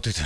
모두들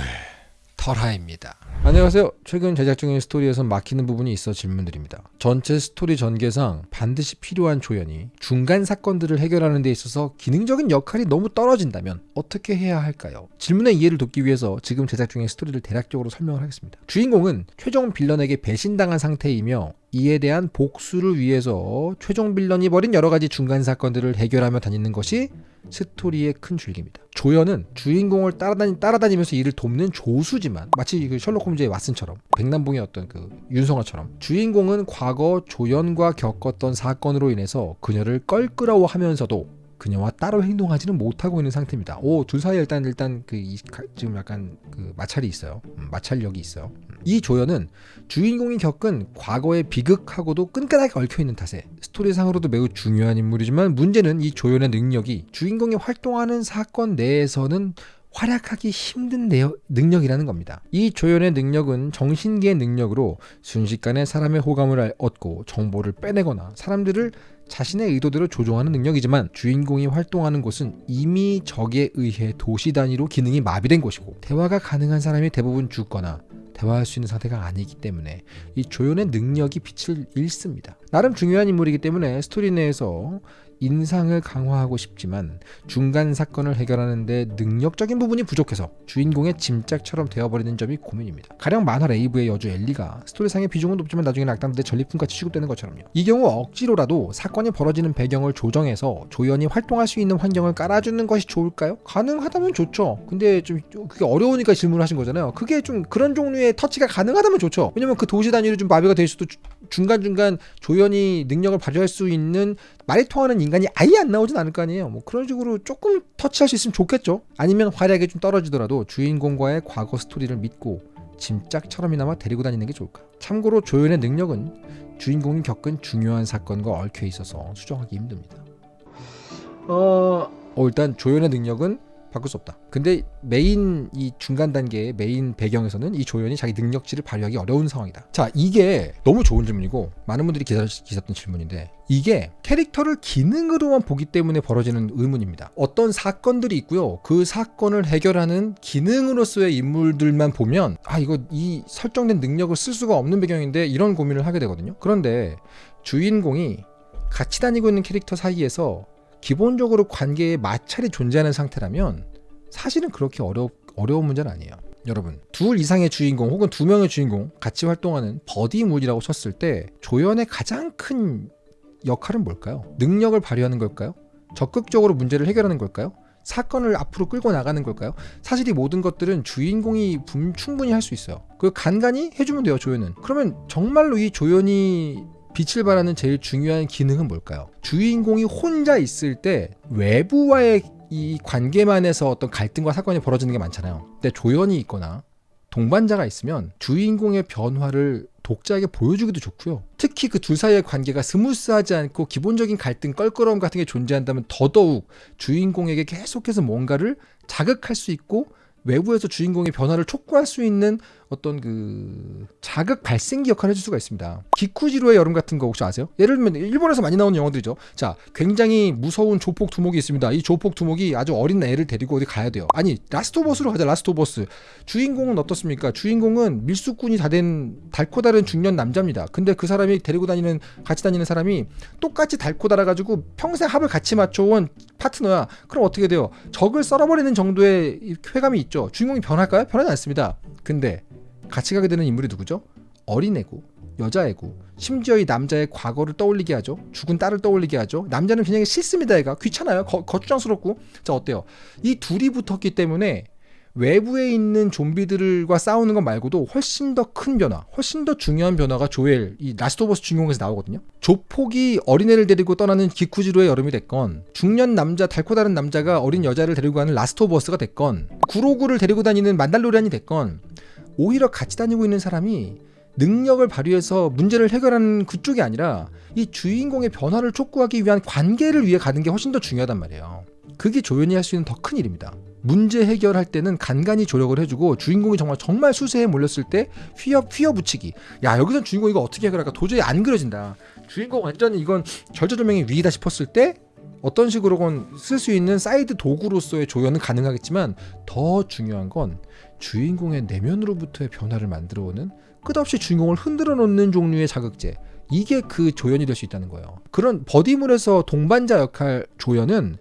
털하입니다. 안녕하세요. 최근 제작 중인 스토리에서 막히는 부분이 있어 질문드립니다. 전체 스토리 전개상 반드시 필요한 조연이 중간 사건들을 해결하는 데 있어서 기능적인 역할이 너무 떨어진다면 어떻게 해야 할까요? 질문의 이해를 돕기 위해서 지금 제작 중인 스토리를 대략적으로 설명을 하겠습니다. 주인공은 최종 villain에게 배신당한 상태이며 이에 대한 복수를 위해서 최종 villain이 벌인 여러 가지 중간 사건들을 해결하며 다니는 것이 스토리의 큰 줄기입니다. 조연은 주인공을 따라다니, 따라다니면서 일을 돕는 조수지만 마치 그 셜록 홈즈의 왓슨처럼 백남봉의 어떤 그 윤성아처럼 주인공은 과거 조연과 겪었던 사건으로 인해서 그녀를 껄끄러워하면서도 그녀와 따로 행동하지는 못하고 있는 상태입니다. 오, 둘 사이에 일단 일단 그 이, 지금 약간 그 마찰이 있어요. 음, 마찰력이 있어요. 음. 이 조연은 주인공이 겪은 과거의 비극하고도 끈끈하게 얽혀 있는 탓에 스토리상으로도 매우 중요한 인물이지만 문제는 이 조연의 능력이 주인공이 활동하는 사건 내에서는 활약하기 힘든 능력이라는 겁니다. 이 조연의 능력은 정신계의 능력으로 순식간에 사람의 호감을 얻고 정보를 빼내거나 사람들을 자신의 의도대로 조종하는 능력이지만 주인공이 활동하는 곳은 이미 적에 의해 도시 단위로 기능이 마비된 곳이고 대화가 가능한 사람이 대부분 죽거나 대화할 수 있는 상태가 아니기 때문에 이 조연의 능력이 빛을 잃습니다. 나름 중요한 인물이기 때문에 스토리 내에서 인상을 강화하고 싶지만 중간 사건을 해결하는데 능력적인 부분이 부족해서 주인공의 짐짝처럼 되어버리는 점이 고민입니다. 가령 만화 레이브의 여주 엘리가 스토리상의 비중은 높지만 나중에 악당들의 전리품같이 취급되는 것처럼요. 이 경우 억지로라도 사건이 벌어지는 배경을 조정해서 조연이 활동할 수 있는 환경을 깔아주는 것이 좋을까요? 가능하다면 좋죠. 근데 좀 그게 어려우니까 질문을 하신 거잖아요. 그게 좀 그런 종류의 터치가 가능하다면 좋죠. 왜냐면 그 도시 단위로 좀 마비가 될 수도 중간중간 조연이 능력을 발휘할 수 있는 말이 통하는 인간이 아예 안 나오진 않을 거 아니에요. 뭐 그런 식으로 조금 터치할 수 있으면 좋겠죠. 아니면 활약이 좀 떨어지더라도 주인공과의 과거 스토리를 믿고 짐짝처럼이나마 데리고 다니는 게 좋을까. 참고로 조연의 능력은 주인공이 겪은 중요한 사건과 얽혀 있어서 수정하기 힘듭니다. 어, 어 일단 조연의 능력은 바꿀 수 없다. 근데 메인 이 중간 단계의 메인 배경에서는 이 조연이 자기 능력치를 발휘하기 어려운 상황이다. 자, 이게 너무 좋은 질문이고 많은 분들이 기다렸던 질문인데 이게 캐릭터를 기능으로만 보기 때문에 벌어지는 의문입니다. 어떤 사건들이 있고요. 그 사건을 해결하는 기능으로서의 인물들만 보면 아 이거 이 설정된 능력을 쓸 수가 없는 배경인데 이런 고민을 하게 되거든요. 그런데 주인공이 같이 다니고 있는 캐릭터 사이에서 기본적으로 관계에 마찰이 존재하는 상태라면 사실은 그렇게 어려, 어려운 문제는 아니에요. 여러분 둘 이상의 주인공 혹은 두 명의 주인공 같이 활동하는 버디물이라고 쳤을 때 조연의 가장 큰 역할은 뭘까요? 능력을 발휘하는 걸까요? 적극적으로 문제를 해결하는 걸까요? 사건을 앞으로 끌고 나가는 걸까요? 사실 이 모든 것들은 주인공이 충분히 할 수 있어요. 그 간간히 해주면 돼요, 조연은. 그러면 정말로 이 조연이 빛을 발하는 제일 중요한 기능은 뭘까요? 주인공이 혼자 있을 때 외부와의 이 관계만에서 어떤 갈등과 사건이 벌어지는 게 많잖아요. 근데 조연이 있거나 동반자가 있으면 주인공의 변화를 독자에게 보여주기도 좋고요. 특히 그 둘 사이의 관계가 스무스하지 않고 기본적인 갈등, 껄끄러움 같은 게 존재한다면 더더욱 주인공에게 계속해서 뭔가를 자극할 수 있고 외부에서 주인공의 변화를 촉구할 수 있는 어떤 그 자극 발생기 역할을 해줄 수가 있습니다. 기쿠지로의 여름 같은 거 혹시 아세요? 예를 들면 일본에서 많이 나오는 영화들이죠. 자, 굉장히 무서운 조폭 두목이 있습니다. 이 조폭 두목이 아주 어린 애를 데리고 어디 가야 돼요. 아니, Last of Us로 가자. Last of Us. 주인공은 어떻습니까? 주인공은 밀수꾼이 다 된 닳고 닳은 중년 남자입니다. 근데 그 사람이 데리고 다니는 같이 다니는 사람이 똑같이 닳고 닳아 가지고 평생 합을 같이 맞춰온 파트너야. 그럼 어떻게 돼요? 적을 썰어버리는 정도의 쾌감이 있죠. 주인공이 변할까요? 변하지 않습니다. 근데 같이 가게 되는 인물이 누구죠? 어린애고 여자애고 심지어 이 남자의 과거를 떠올리게 하죠. 죽은 딸을 떠올리게 하죠. 남자는 그냥 싫습니다. 애가 귀찮아요. 거, 거추장스럽고 자 어때요? 이 둘이 붙었기 때문에 외부에 있는 좀비들과 싸우는 것 말고도 훨씬 더 큰 변화, 훨씬 더 중요한 변화가 조엘, 이 Last of Us 주인공에서 나오거든요. 조폭이 어린애를 데리고 떠나는 기쿠지로의 여름이 됐건, 중년 남자, 닳고 닳은 남자가 어린 여자를 데리고 가는 Last of Us가 됐건, 그로구를 데리고 다니는 Mandalorian이 됐건, 오히려 같이 다니고 있는 사람이 능력을 발휘해서 문제를 해결하는 그쪽이 아니라 이 주인공의 변화를 촉구하기 위한 관계를 위해 가는 게 훨씬 더 중요하단 말이에요. 그게 조연이 할 수 있는 더 큰 일입니다. 문제 해결할 때는 간간히 조력을 해주고 주인공이 정말 정말 수세에 몰렸을 때 휘어 휘어 붙이기. 야 여기선 주인공 이거 어떻게 해결할까 도저히 안 그려진다. 주인공 완전히 이건 절체절명의 위기다 싶었을 때 어떤 식으로건 쓸 수 있는 사이드 도구로서의 조연은 가능하겠지만 더 중요한 건 주인공의 내면으로부터의 변화를 만들어오는 끝없이 주인공을 흔들어 놓는 종류의 자극제 이게 그 조연이 될 수 있다는 거예요. 그런 버디물에서 동반자 역할 조연은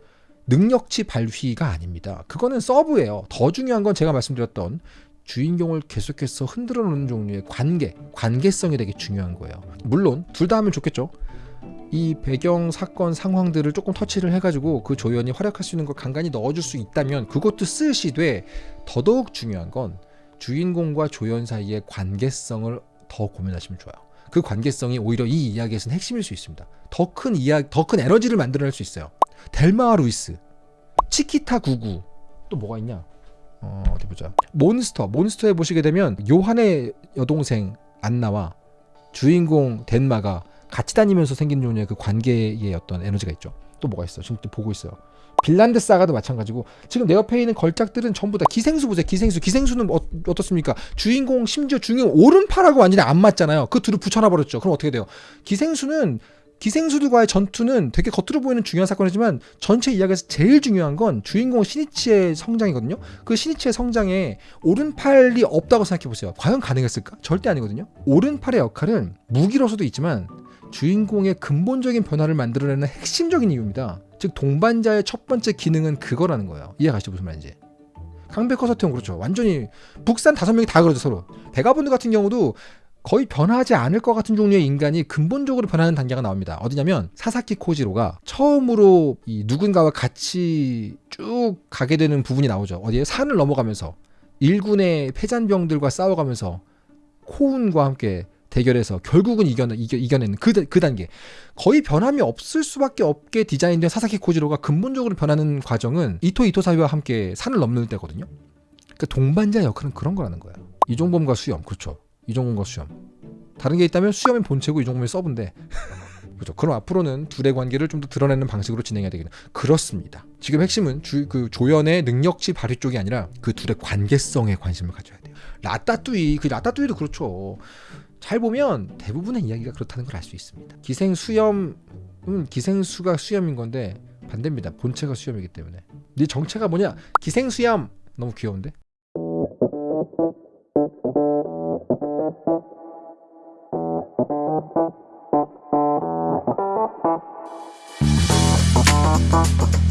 능력치 발휘가 아닙니다. 그거는 서브예요. 더 중요한 건 제가 말씀드렸던 주인공을 계속해서 흔들어 놓는 종류의 관계, 관계성이 되게 중요한 거예요. 물론 둘 다 하면 좋겠죠. 이 배경 사건 상황들을 조금 터치를 해가지고 그 조연이 활약할 수 있는 걸 간간히 넣어줄 수 있다면 그것도 쓰시되 더더욱 중요한 건 주인공과 조연 사이의 관계성을 더 고민하시면 좋아요. 그 관계성이 오히려 이 이야기에서는 핵심일 수 있습니다. 더 큰 이야기, 더 큰 에너지를 만들어낼 수 있어요. 델마와 루이스, 치키타 구구, 또 뭐가 있냐? 어, 어디 보자. 몬스터, 몬스터에 보시게 되면 요한의 여동생 안나와 주인공 덴마가 같이 다니면서 생긴 종류의 그 관계의 어떤 에너지가 있죠. 또 뭐가 있어? 지금 또 보고 있어요. 빌란드 사가도 마찬가지고 지금 내 옆에 있는 걸작들은 전부 다 기생수 보세요. 기생수. 기생수는 어, 어떻습니까? 주인공 심지어 주인공 오른팔하고 완전히 안 맞잖아요. 그 둘을 붙여놔 버렸죠. 그럼 어떻게 돼요? 기생수는 기생수들과의 전투는 되게 겉으로 보이는 중요한 사건이지만 전체 이야기에서 제일 중요한 건 주인공 신이치의 성장이거든요. 그 신이치의 성장에 오른팔이 없다고 생각해 보세요. 과연 가능했을까? 절대 아니거든요. 오른팔의 역할은 무기로서도 있지만 주인공의 근본적인 변화를 만들어내는 핵심적인 이유입니다. 즉 동반자의 첫 번째 기능은 그거라는 거예요. 이해 가시죠 무슨 말인지? 강백호 서태웅 그렇죠. 완전히 북산 다섯 명이 다 그러죠 서로. 베가본드 같은 경우도 거의 변하지 않을 것 같은 종류의 인간이 근본적으로 변하는 단계가 나옵니다. 어디냐면 사사키 코지로가 처음으로 이 누군가와 같이 쭉 가게 되는 부분이 나오죠. 어디에? 산을 넘어가면서 일군의 패잔병들과 싸워가면서 코운과 함께 대결해서 결국은 이겨내, 이겨, 이겨내는 그, 그 단계. 거의 변함이 없을 수밖에 없게 디자인된 사사키 코지로가 근본적으로 변하는 과정은 이토 이토사이와 함께 산을 넘는 때거든요. 그러니까 동반자 역할은 그런 거라는 거야. 이종범과 수염. 그렇죠 이종범과 수염 다른 게 있다면 수염의 본체고 이종범의 서브인데 그렇죠. 그럼 앞으로는 둘의 관계를 좀 더 드러내는 방식으로 진행해야 되겠네. 그렇습니다. 지금 핵심은 주, 그 조연의 능력치 발휘 쪽이 아니라 그 둘의 관계성에 관심을 가져야 돼요. 라따뚜이, 그 라따뚜이도 그렇죠. 잘 보면 대부분의 이야기가 그렇다는 걸 알 수 있습니다. 기생 수염은 기생수가 수염인 건데 반대입니다. 본체가 수염이기 때문에. 네 정체가 뭐냐? 기생 수염. 너무 귀여운데? Thank you.